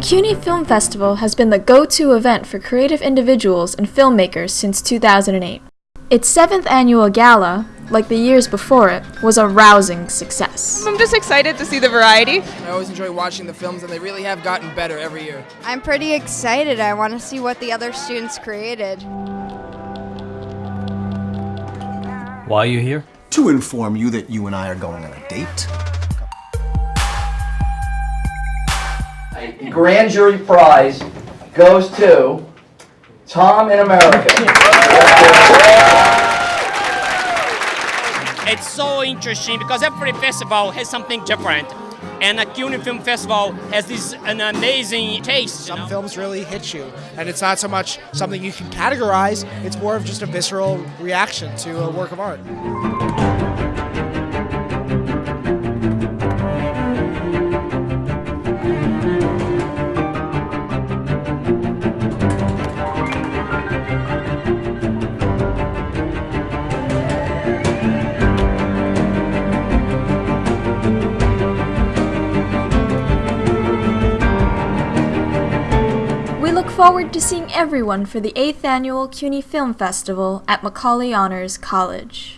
CUNY Film Festival has been the go-to event for creative individuals and filmmakers since 2008. Its seventh annual gala, like the years before it, was a rousing success. I'm just excited to see the variety. I always enjoy watching the films, and they really have gotten better every year. I'm pretty excited. I want to see what the other students created. Why are you here? To inform you that you and I are going on a date. Grand jury prize goes to Tom in America. It's so interesting because every festival has something different. And the CUNY Film Festival has this an amazing taste. Some films really hit you, and it's not so much something you can categorize, it's more of just a visceral reaction to a work of art. Forward to seeing everyone for the 8th annual CUNY Film Festival at Macaulay Honors College.